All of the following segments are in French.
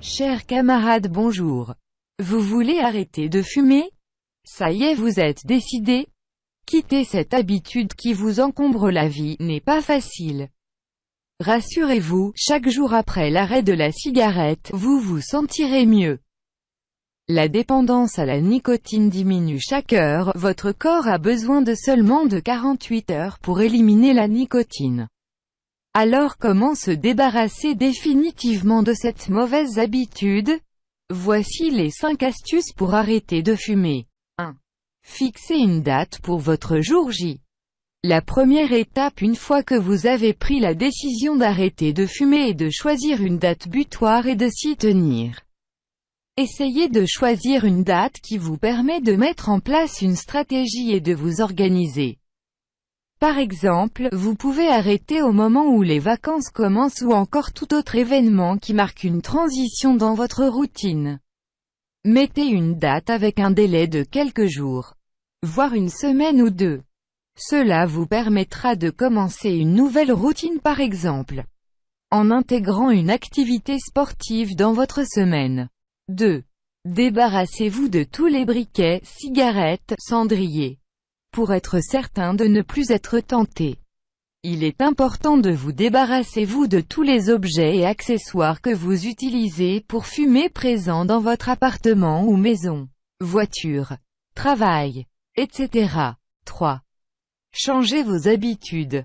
Chers camarades bonjour. Vous voulez arrêter de fumer? Ça y est vous êtes décidé Quitter cette habitude qui vous encombre la vie n'est pas facile. Rassurez-vous, chaque jour après l'arrêt de la cigarette, vous vous sentirez mieux. La dépendance à la nicotine diminue chaque heure, votre corps a besoin de seulement de 48 heures pour éliminer la nicotine. Alors comment se débarrasser définitivement de cette mauvaise habitude? Voici les 5 astuces pour arrêter de fumer. 1. Fixez une date pour votre jour J. La première étape une fois que vous avez pris la décision d'arrêter de fumer est de choisir une date butoir et de s'y tenir. Essayez de choisir une date qui vous permet de mettre en place une stratégie et de vous organiser. Par exemple, vous pouvez arrêter au moment où les vacances commencent ou encore tout autre événement qui marque une transition dans votre routine. Mettez une date avec un délai de quelques jours, voire une semaine ou deux. Cela vous permettra de commencer une nouvelle routine par exemple, en intégrant une activité sportive dans votre semaine. 2. Débarrassez-vous de tous les briquets, cigarettes, cendriers pour être certain de ne plus être tenté. Il est important de vous débarrasser vous de tous les objets et accessoires que vous utilisez pour fumer présents dans votre appartement ou maison, voiture, travail, etc. 3. Changez vos habitudes.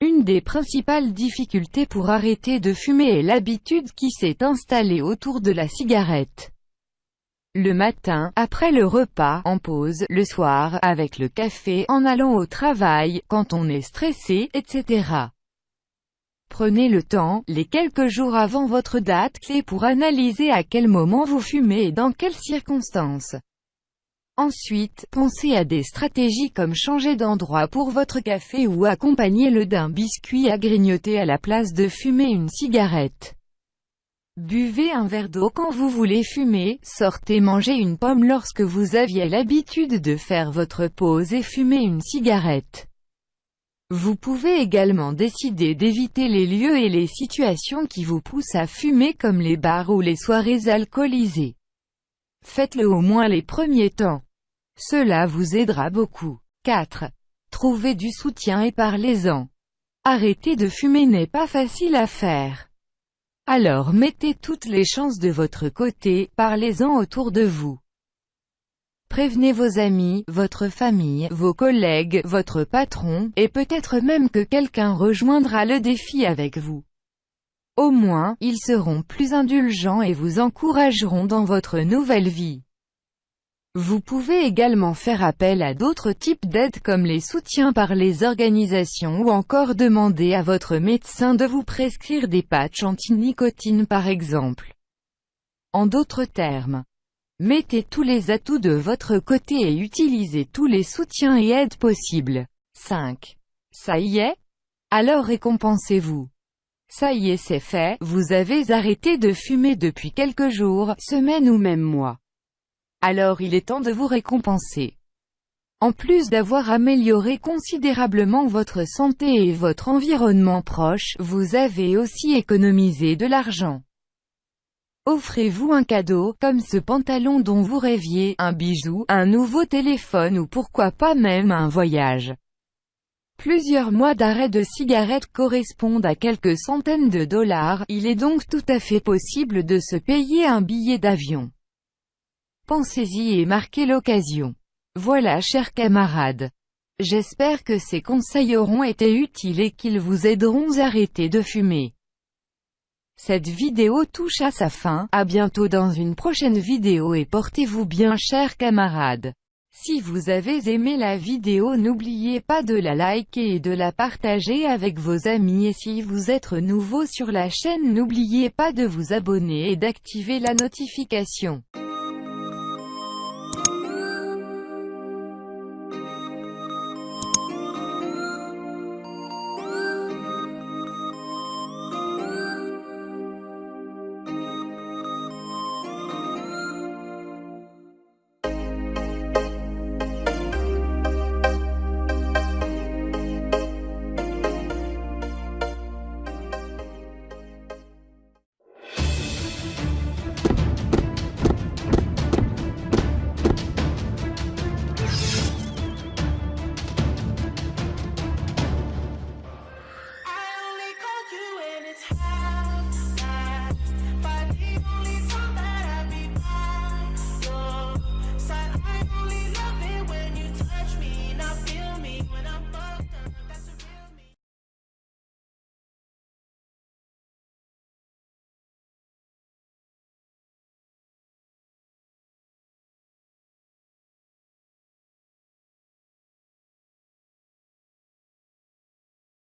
Une des principales difficultés pour arrêter de fumer est l'habitude qui s'est installée autour de la cigarette. Le matin, après le repas, en pause, le soir, avec le café, en allant au travail, quand on est stressé, etc. Prenez le temps, les quelques jours avant votre date clé pour analyser à quel moment vous fumez et dans quelles circonstances. Ensuite, pensez à des stratégies comme changer d'endroit pour votre café ou accompagner-le d'un biscuit à grignoter à la place de fumer une cigarette. Buvez un verre d'eau quand vous voulez fumer, sortez manger une pomme lorsque vous aviez l'habitude de faire votre pause et fumer une cigarette. Vous pouvez également décider d'éviter les lieux et les situations qui vous poussent à fumer comme les bars ou les soirées alcoolisées. Faites-le au moins les premiers temps. Cela vous aidera beaucoup. 4. Trouvez du soutien et parlez-en. Arrêter de fumer n'est pas facile à faire. Alors mettez toutes les chances de votre côté, parlez-en autour de vous. Prévenez vos amis, votre famille, vos collègues, votre patron, et peut-être même que quelqu'un rejoindra le défi avec vous. Au moins, ils seront plus indulgents et vous encourageront dans votre nouvelle vie. Vous pouvez également faire appel à d'autres types d'aides comme les soutiens par les organisations ou encore demander à votre médecin de vous prescrire des patchs anti-nicotine par exemple. En d'autres termes, mettez tous les atouts de votre côté et utilisez tous les soutiens et aides possibles. 5. Ça y est? Alors récompensez-vous. Ça y est c'est fait, vous avez arrêté de fumer depuis quelques jours, semaines ou même mois alors il est temps de vous récompenser. En plus d'avoir amélioré considérablement votre santé et votre environnement proche, vous avez aussi économisé de l'argent. Offrez-vous un cadeau, comme ce pantalon dont vous rêviez, un bijou, un nouveau téléphone ou pourquoi pas même un voyage. Plusieurs mois d'arrêt de cigarettes correspondent à quelques centaines de dollars, il est donc tout à fait possible de se payer un billet d'avion. Pensez-y et marquez l'occasion. Voilà chers camarades. J'espère que ces conseils auront été utiles et qu'ils vous aideront à arrêter de fumer. Cette vidéo touche à sa fin, à bientôt dans une prochaine vidéo et portez-vous bien chers camarades. Si vous avez aimé la vidéo n'oubliez pas de la liker et de la partager avec vos amis et si vous êtes nouveau sur la chaîne n'oubliez pas de vous abonner et d'activer la notification.